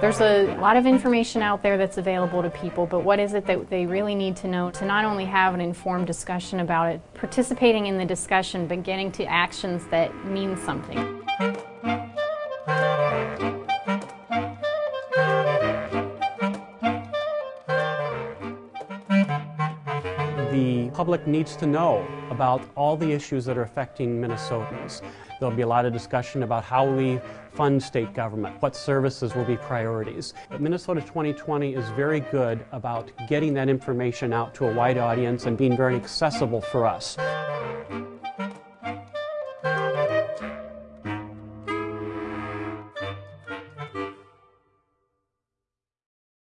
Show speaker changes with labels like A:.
A: There's a lot of information out there that's available to people, but what is it that they really need to know to not only have an informed discussion about it, participating in the discussion, but getting to actions that mean something.
B: The public needs to know about all the issues that are affecting Minnesotans. There'll be a lot of discussion about how we fund state government, what services will be priorities. But Minnesota 2020 is very good about getting that information out to a wide audience and being very accessible for us.